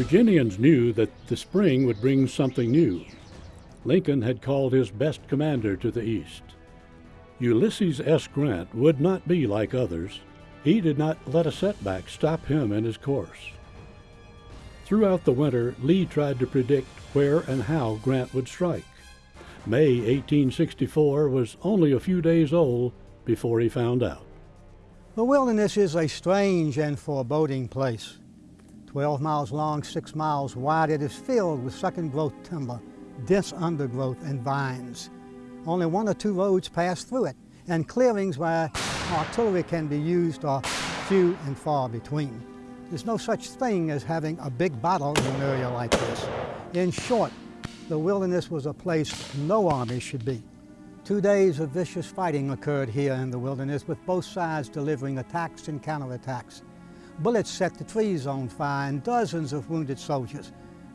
Virginians knew that the spring would bring something new. Lincoln had called his best commander to the east. Ulysses S. Grant would not be like others. He did not let a setback stop him in his course. Throughout the winter, Lee tried to predict where and how Grant would strike. May 1864 was only a few days old before he found out. The wilderness is a strange and foreboding place. 12 miles long, 6 miles wide, it is filled with second growth timber, dense undergrowth, and vines. Only one or two roads pass through it, and clearings where artillery can be used are few and far between. There's no such thing as having a big battle in an area like this. In short, the wilderness was a place no army should be. Two days of vicious fighting occurred here in the wilderness with both sides delivering attacks and counterattacks. Bullets set the trees on fire and dozens of wounded soldiers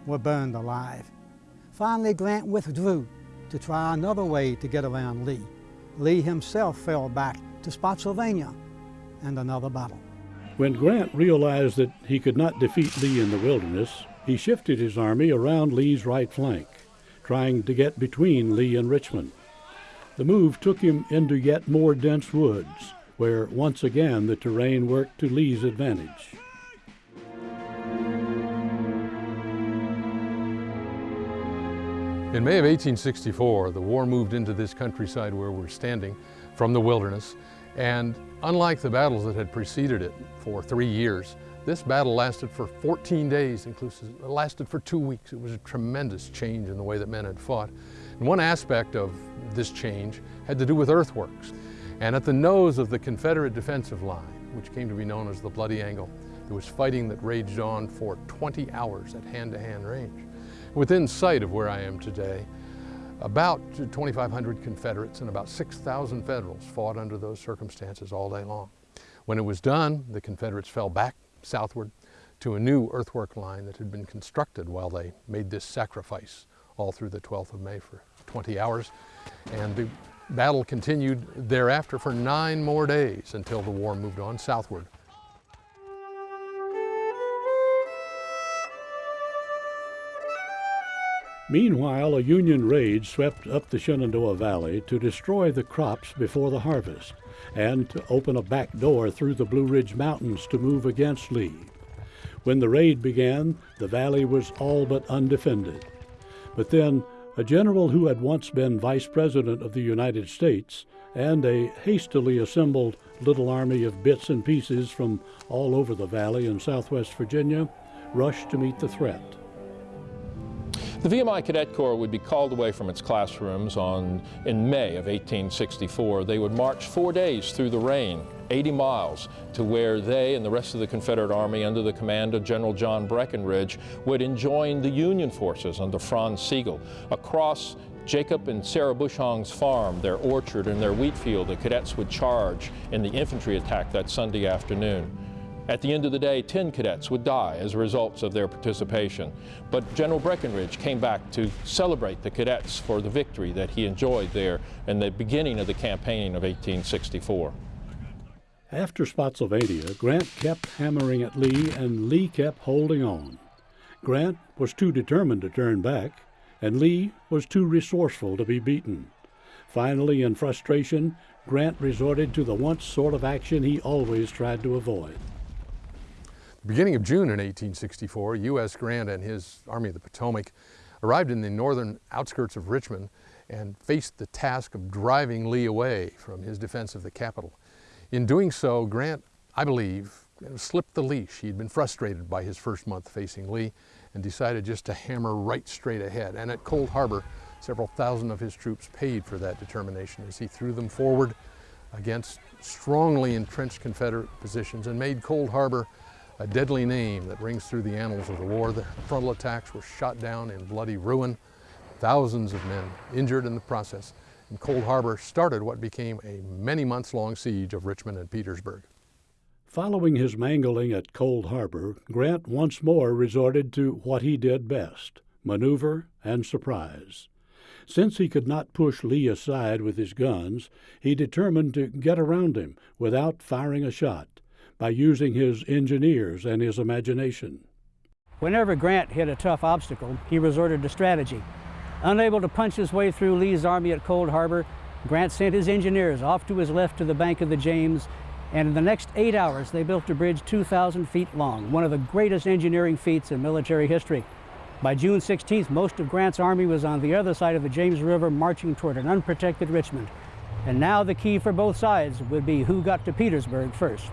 were burned alive. Finally, Grant withdrew to try another way to get around Lee. Lee himself fell back to Spotsylvania and another battle. When Grant realized that he could not defeat Lee in the wilderness, he shifted his army around Lee's right flank, trying to get between Lee and Richmond. The move took him into yet more dense woods, where once again the terrain worked to Lee's advantage. In May of 1864, the war moved into this countryside where we're standing from the wilderness, and unlike the battles that had preceded it for three years, this battle lasted for 14 days, inclusive, it lasted for two weeks. It was a tremendous change in the way that men had fought. And one aspect of this change had to do with earthworks. And at the nose of the Confederate defensive line, which came to be known as the Bloody Angle, there was fighting that raged on for 20 hours at hand-to-hand -hand range. Within sight of where I am today, about 2,500 Confederates and about 6,000 Federals fought under those circumstances all day long. When it was done, the Confederates fell back southward to a new earthwork line that had been constructed while they made this sacrifice all through the 12th of May for 20 hours. And the battle continued thereafter for nine more days until the war moved on southward. Meanwhile, a Union raid swept up the Shenandoah Valley to destroy the crops before the harvest and to open a back door through the Blue Ridge Mountains to move against Lee. When the raid began, the valley was all but undefended. But then, a general who had once been Vice President of the United States and a hastily assembled little army of bits and pieces from all over the valley in southwest Virginia rushed to meet the threat. The VMI Cadet Corps would be called away from its classrooms on, in May of 1864. They would march four days through the rain, 80 miles, to where they and the rest of the Confederate Army under the command of General John Breckinridge would enjoin the Union forces under Franz Sigel across Jacob and Sarah Bushong's farm, their orchard and their wheat field, the cadets would charge in the infantry attack that Sunday afternoon. At the end of the day, 10 cadets would die as a result of their participation. But General Breckinridge came back to celebrate the cadets for the victory that he enjoyed there in the beginning of the campaign of 1864. After Spotsylvania, Grant kept hammering at Lee, and Lee kept holding on. Grant was too determined to turn back, and Lee was too resourceful to be beaten. Finally, in frustration, Grant resorted to the once sort of action he always tried to avoid. Beginning of June in 1864, U.S. Grant and his Army of the Potomac arrived in the northern outskirts of Richmond and faced the task of driving Lee away from his defense of the capital. In doing so, Grant, I believe, slipped the leash. He'd been frustrated by his first month facing Lee and decided just to hammer right straight ahead. And at Cold Harbor, several thousand of his troops paid for that determination as he threw them forward against strongly entrenched Confederate positions and made Cold Harbor a deadly name that rings through the annals of the war. The frontal attacks were shot down in bloody ruin, thousands of men injured in the process, and Cold Harbor started what became a many months long siege of Richmond and Petersburg. Following his mangling at Cold Harbor, Grant once more resorted to what he did best maneuver and surprise. Since he could not push Lee aside with his guns, he determined to get around him without firing a shot by using his engineers and his imagination. Whenever Grant hit a tough obstacle, he resorted to strategy. Unable to punch his way through Lee's army at Cold Harbor, Grant sent his engineers off to his left to the bank of the James, and in the next eight hours they built a bridge 2,000 feet long, one of the greatest engineering feats in military history. By June 16th, most of Grant's army was on the other side of the James River marching toward an unprotected Richmond. And now the key for both sides would be who got to Petersburg first.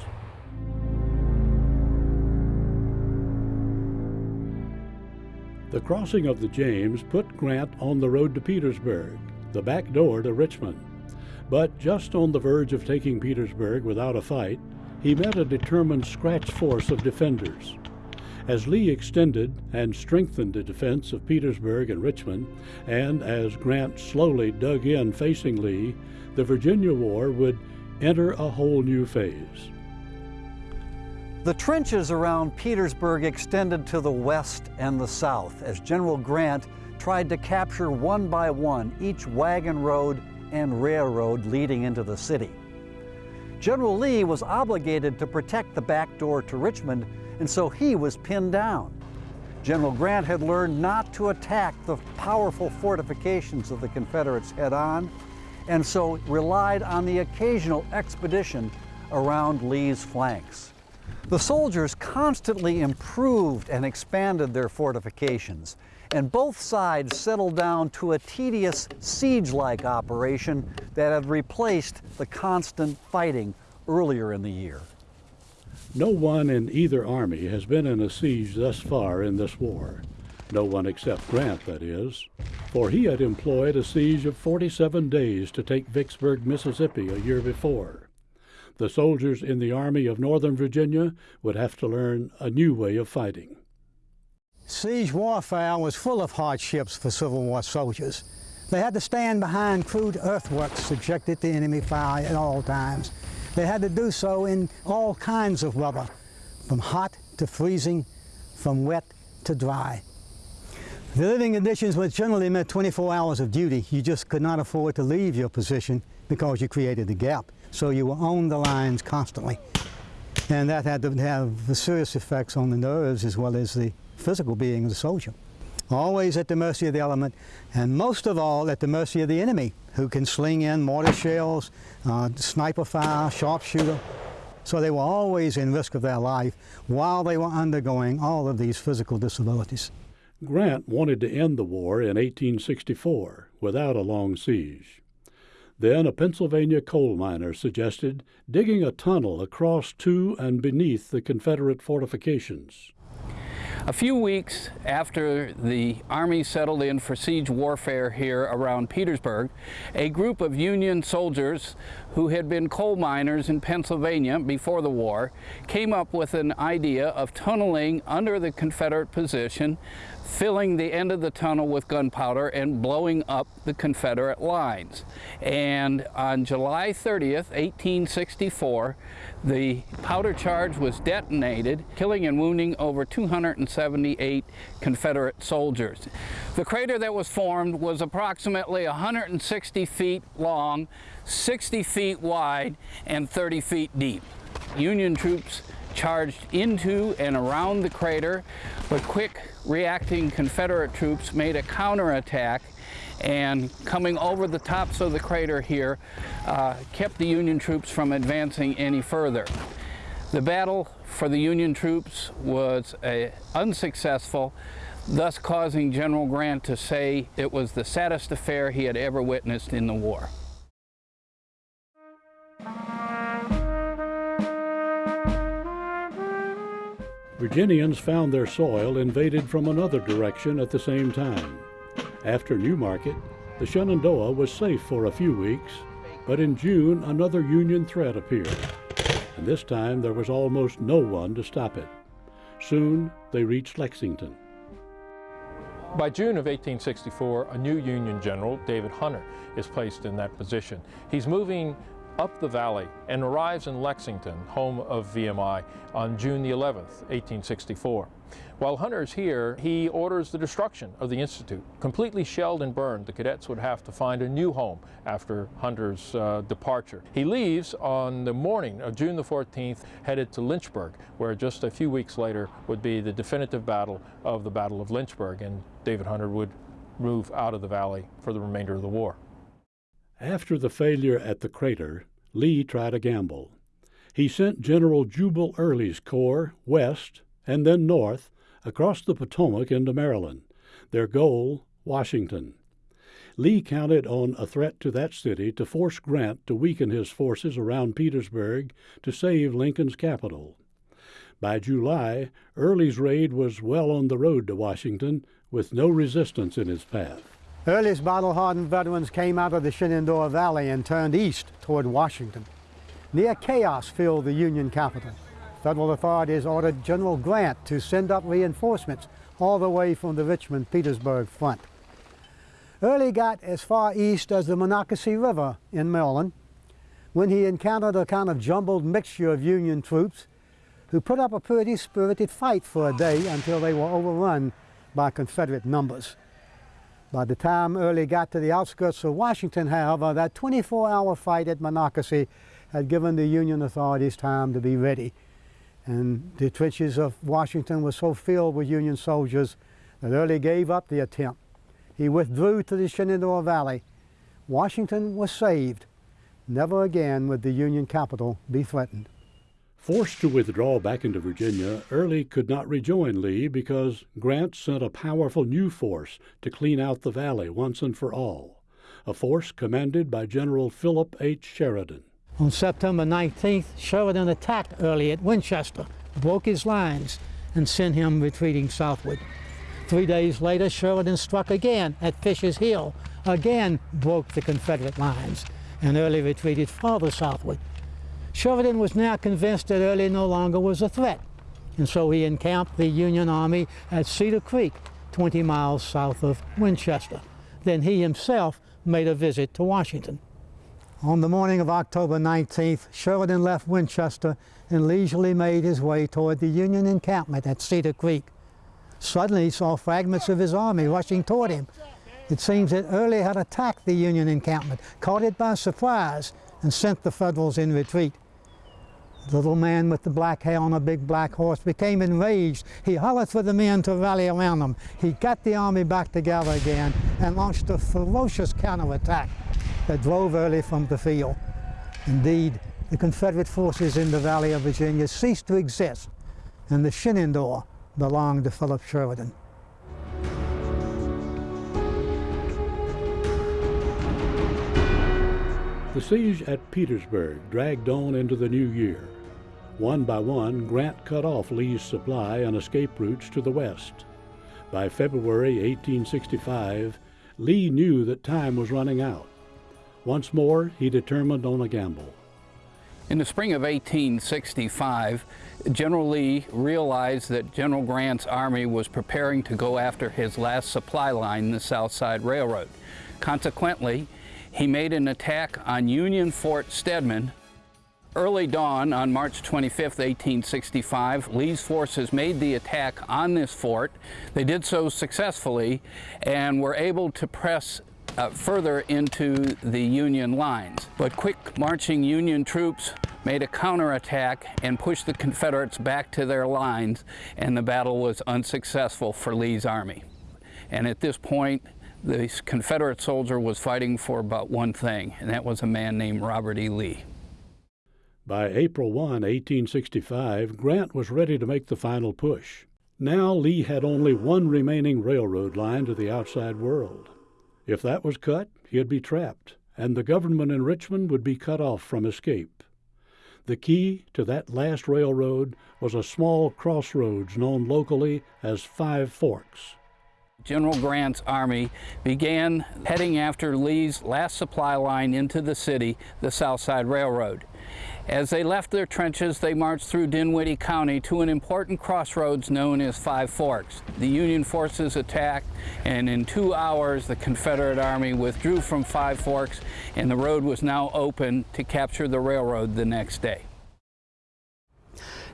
The crossing of the James put Grant on the road to Petersburg, the back door to Richmond. But just on the verge of taking Petersburg without a fight, he met a determined scratch force of defenders. As Lee extended and strengthened the defense of Petersburg and Richmond, and as Grant slowly dug in facing Lee, the Virginia War would enter a whole new phase. The trenches around Petersburg extended to the west and the south as General Grant tried to capture one by one each wagon road and railroad leading into the city. General Lee was obligated to protect the back door to Richmond, and so he was pinned down. General Grant had learned not to attack the powerful fortifications of the Confederates head on, and so relied on the occasional expedition around Lee's flanks. The soldiers constantly improved and expanded their fortifications, and both sides settled down to a tedious siege-like operation that had replaced the constant fighting earlier in the year. No one in either army has been in a siege thus far in this war. No one except Grant, that is, for he had employed a siege of 47 days to take Vicksburg, Mississippi, a year before the soldiers in the Army of Northern Virginia would have to learn a new way of fighting. Siege warfare was full of hardships for Civil War soldiers. They had to stand behind crude earthworks subjected to enemy fire at all times. They had to do so in all kinds of weather, from hot to freezing, from wet to dry. The living conditions which generally meant 24 hours of duty. You just could not afford to leave your position because you created the gap. So you were on the lines constantly. And that had to have serious effects on the nerves as well as the physical being of the soldier. Always at the mercy of the element, and most of all at the mercy of the enemy, who can sling in mortar shells, uh, sniper fire, sharpshooter. So they were always in risk of their life while they were undergoing all of these physical disabilities. Grant wanted to end the war in 1864 without a long siege. Then a Pennsylvania coal miner suggested digging a tunnel across to and beneath the Confederate fortifications. A few weeks after the Army settled in for siege warfare here around Petersburg, a group of Union soldiers who had been coal miners in Pennsylvania before the war came up with an idea of tunneling under the Confederate position filling the end of the tunnel with gunpowder and blowing up the Confederate lines. And on July 30th, 1864, the powder charge was detonated, killing and wounding over 278 Confederate soldiers. The crater that was formed was approximately 160 feet long, 60 feet wide, and 30 feet deep. Union troops charged into and around the crater, but quick reacting Confederate troops made a counterattack and coming over the tops of the crater here uh, kept the Union troops from advancing any further. The battle for the Union troops was unsuccessful, thus causing General Grant to say it was the saddest affair he had ever witnessed in the war. Virginians found their soil invaded from another direction at the same time. After New Market, the Shenandoah was safe for a few weeks, but in June another Union threat appeared, and this time there was almost no one to stop it. Soon they reached Lexington. By June of 1864, a new Union general, David Hunter, is placed in that position. He's moving up the valley and arrives in Lexington, home of VMI, on June the 11th, 1864. While Hunter is here, he orders the destruction of the Institute. Completely shelled and burned, the cadets would have to find a new home after Hunter's uh, departure. He leaves on the morning of June the 14th, headed to Lynchburg, where just a few weeks later would be the definitive battle of the Battle of Lynchburg, and David Hunter would move out of the valley for the remainder of the war. After the failure at the crater, Lee tried a gamble. He sent General Jubal Early's corps west and then north across the Potomac into Maryland. Their goal, Washington. Lee counted on a threat to that city to force Grant to weaken his forces around Petersburg to save Lincoln's capital. By July, Early's raid was well on the road to Washington with no resistance in his path. Early's battle-hardened veterans came out of the Shenandoah Valley and turned east toward Washington. Near chaos filled the Union capital. Federal authorities ordered General Grant to send up reinforcements all the way from the Richmond-Petersburg front. Early got as far east as the Monocacy River in Maryland when he encountered a kind of jumbled mixture of Union troops who put up a pretty spirited fight for a day until they were overrun by Confederate numbers. By the time Early got to the outskirts of Washington, however, that 24-hour fight at Monocacy had given the Union authorities time to be ready. And the trenches of Washington were so filled with Union soldiers that Early gave up the attempt. He withdrew to the Shenandoah Valley. Washington was saved. Never again would the Union capital be threatened. Forced to withdraw back into Virginia, Early could not rejoin Lee because Grant sent a powerful new force to clean out the valley once and for all, a force commanded by General Philip H. Sheridan. On September 19th, Sheridan attacked Early at Winchester, broke his lines, and sent him retreating southward. Three days later, Sheridan struck again at Fisher's Hill, again broke the Confederate lines, and Early retreated farther southward. Sheridan was now convinced that Early no longer was a threat, and so he encamped the Union Army at Cedar Creek, 20 miles south of Winchester. Then he himself made a visit to Washington. On the morning of October 19th, Sheridan left Winchester and leisurely made his way toward the Union encampment at Cedar Creek. Suddenly he saw fragments of his army rushing toward him. It seems that Early had attacked the Union encampment, caught it by surprise, and sent the Federals in retreat. The little man with the black hair on a big black horse became enraged. He hollered for the men to rally around him. He got the army back together again and launched a ferocious counterattack that drove Early from the field. Indeed, the Confederate forces in the Valley of Virginia ceased to exist, and the Shenandoah belonged to Philip Sheridan. The siege at Petersburg dragged on into the new year. One by one, Grant cut off Lee's supply and escape routes to the west. By February 1865, Lee knew that time was running out. Once more, he determined on a gamble. In the spring of 1865, General Lee realized that General Grant's army was preparing to go after his last supply line, the South Side Railroad. Consequently, he made an attack on Union Fort Stedman. Early dawn on March 25, 1865, Lee's forces made the attack on this fort. They did so successfully and were able to press uh, further into the Union lines. But quick marching Union troops made a counterattack and pushed the Confederates back to their lines, and the battle was unsuccessful for Lee's army. And at this point, the Confederate soldier was fighting for about one thing, and that was a man named Robert E. Lee. By April 1, 1865, Grant was ready to make the final push. Now Lee had only one remaining railroad line to the outside world. If that was cut, he'd be trapped, and the government in Richmond would be cut off from escape. The key to that last railroad was a small crossroads known locally as Five Forks. General Grant's army began heading after Lee's last supply line into the city, the South Side Railroad. As they left their trenches, they marched through Dinwiddie County to an important crossroads known as Five Forks. The Union forces attacked, and in two hours, the Confederate Army withdrew from Five Forks, and the road was now open to capture the railroad the next day.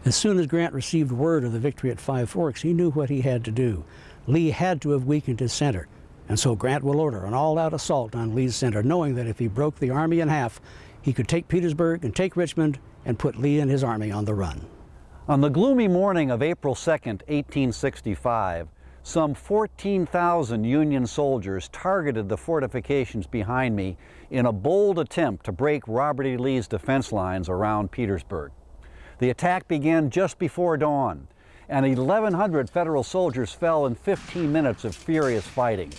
As soon as Grant received word of the victory at Five Forks, he knew what he had to do. Lee had to have weakened his center, and so Grant will order an all-out assault on Lee's center, knowing that if he broke the army in half, he could take Petersburg and take Richmond and put Lee and his army on the run. On the gloomy morning of April 2, 1865, some 14,000 Union soldiers targeted the fortifications behind me in a bold attempt to break Robert E. Lee's defense lines around Petersburg. The attack began just before dawn, and 1,100 Federal soldiers fell in 15 minutes of furious fighting.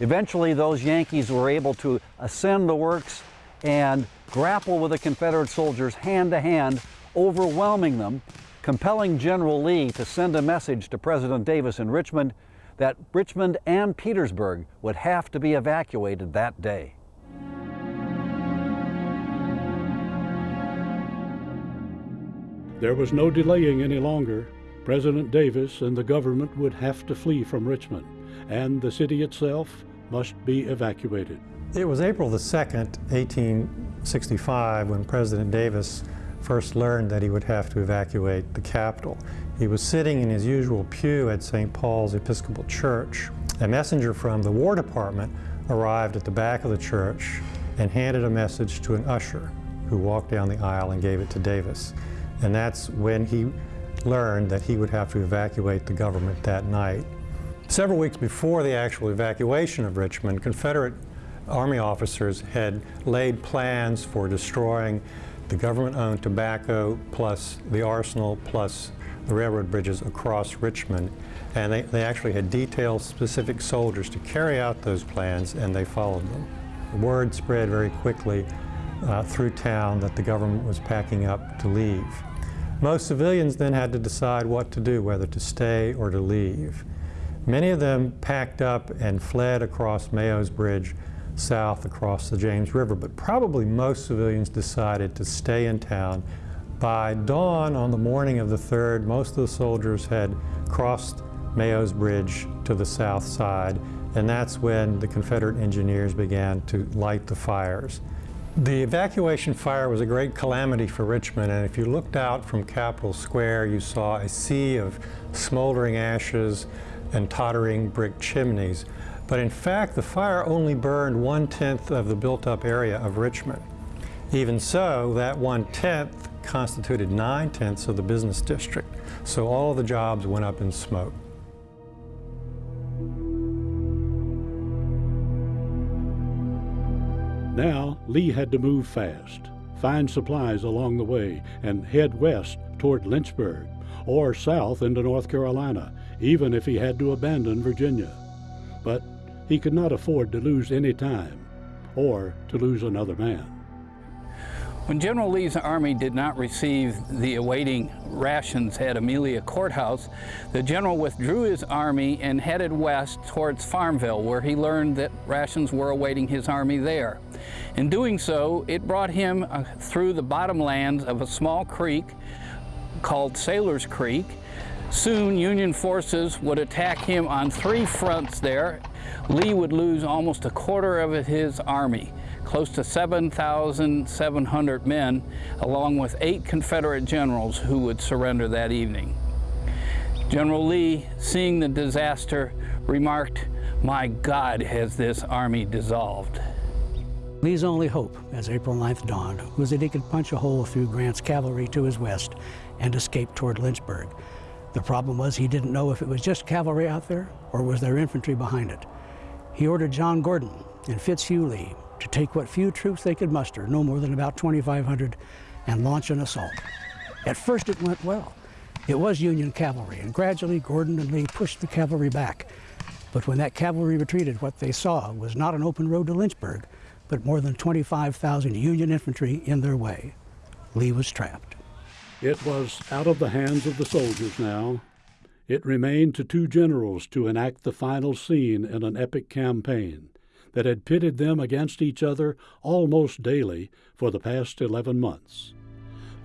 Eventually, those Yankees were able to ascend the works and grapple with the Confederate soldiers hand to hand, overwhelming them, compelling General Lee to send a message to President Davis in Richmond that Richmond and Petersburg would have to be evacuated that day. There was no delaying any longer. President Davis and the government would have to flee from Richmond, and the city itself must be evacuated. It was April the 2nd, 1865, when President Davis first learned that he would have to evacuate the capital. He was sitting in his usual pew at St. Paul's Episcopal Church. A messenger from the War Department arrived at the back of the church and handed a message to an usher who walked down the aisle and gave it to Davis. And that's when he learned that he would have to evacuate the government that night. Several weeks before the actual evacuation of Richmond, Confederate Army officers had laid plans for destroying the government-owned tobacco plus the arsenal plus the railroad bridges across Richmond. And they, they actually had detailed specific soldiers to carry out those plans and they followed them. The word spread very quickly uh, through town that the government was packing up to leave. Most civilians then had to decide what to do, whether to stay or to leave. Many of them packed up and fled across Mayo's Bridge south across the James River, but probably most civilians decided to stay in town. By dawn on the morning of the 3rd, most of the soldiers had crossed Mayo's Bridge to the south side, and that's when the Confederate engineers began to light the fires. The evacuation fire was a great calamity for Richmond, and if you looked out from Capitol Square, you saw a sea of smoldering ashes and tottering brick chimneys. But in fact, the fire only burned one-tenth of the built-up area of Richmond. Even so, that one-tenth constituted nine-tenths of the business district, so all of the jobs went up in smoke. Now, Lee had to move fast, find supplies along the way, and head west toward Lynchburg, or south into North Carolina, even if he had to abandon Virginia. But he could not afford to lose any time, or to lose another man. When General Lee's army did not receive the awaiting rations at Amelia Courthouse, the general withdrew his army and headed west towards Farmville, where he learned that rations were awaiting his army there. In doing so, it brought him uh, through the bottomlands of a small creek called Sailor's Creek. Soon, Union forces would attack him on three fronts there. Lee would lose almost a quarter of his army close to 7,700 men, along with eight Confederate generals who would surrender that evening. General Lee, seeing the disaster, remarked, my God, has this army dissolved. Lee's only hope, as April 9th dawned, was that he could punch a hole through Grant's cavalry to his west and escape toward Lynchburg. The problem was he didn't know if it was just cavalry out there or was there infantry behind it. He ordered John Gordon and Fitzhugh Lee to take what few troops they could muster, no more than about 2,500, and launch an assault. At first it went well. It was Union cavalry, and gradually Gordon and Lee pushed the cavalry back. But when that cavalry retreated, what they saw was not an open road to Lynchburg, but more than 25,000 Union infantry in their way. Lee was trapped. It was out of the hands of the soldiers now. It remained to two generals to enact the final scene in an epic campaign that had pitted them against each other almost daily for the past 11 months.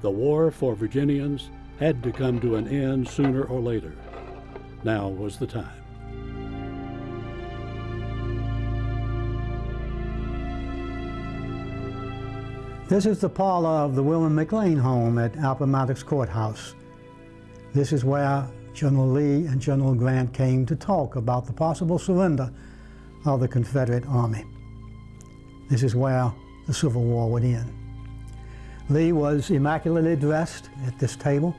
The war for Virginians had to come to an end sooner or later. Now was the time. This is the parlor of the William McLean home at Appomattox Courthouse. This is where General Lee and General Grant came to talk about the possible surrender of the Confederate Army. This is where the Civil War would end. Lee was immaculately dressed at this table.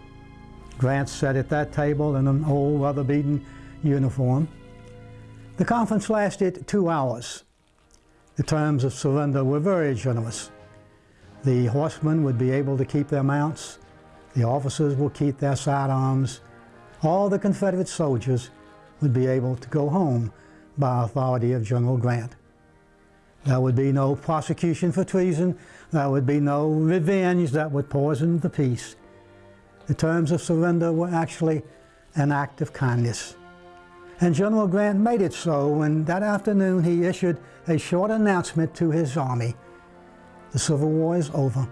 Grant sat at that table in an old weather-beaten uniform. The conference lasted two hours. The terms of surrender were very generous. The horsemen would be able to keep their mounts. The officers will keep their sidearms. All the Confederate soldiers would be able to go home by authority of General Grant. There would be no prosecution for treason. There would be no revenge that would poison the peace. The terms of surrender were actually an act of kindness. And General Grant made it so when that afternoon he issued a short announcement to his army. The Civil War is over.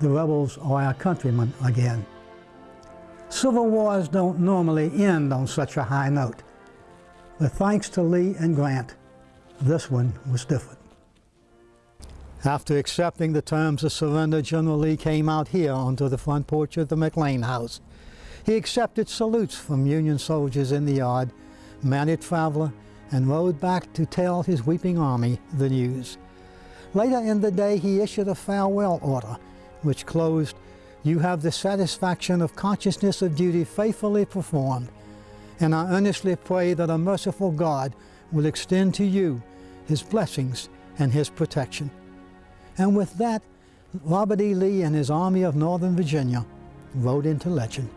The rebels are our countrymen again. Civil wars don't normally end on such a high note. But thanks to Lee and Grant, this one was different. After accepting the terms of surrender, General Lee came out here onto the front porch of the McLean house. He accepted salutes from Union soldiers in the yard, mounted Traveler, and rode back to tell his weeping army the news. Later in the day, he issued a farewell order, which closed, You have the satisfaction of consciousness of duty faithfully performed, and I earnestly pray that a merciful God will extend to you his blessings and his protection. And with that, Robert E. Lee and his Army of Northern Virginia rode into legend.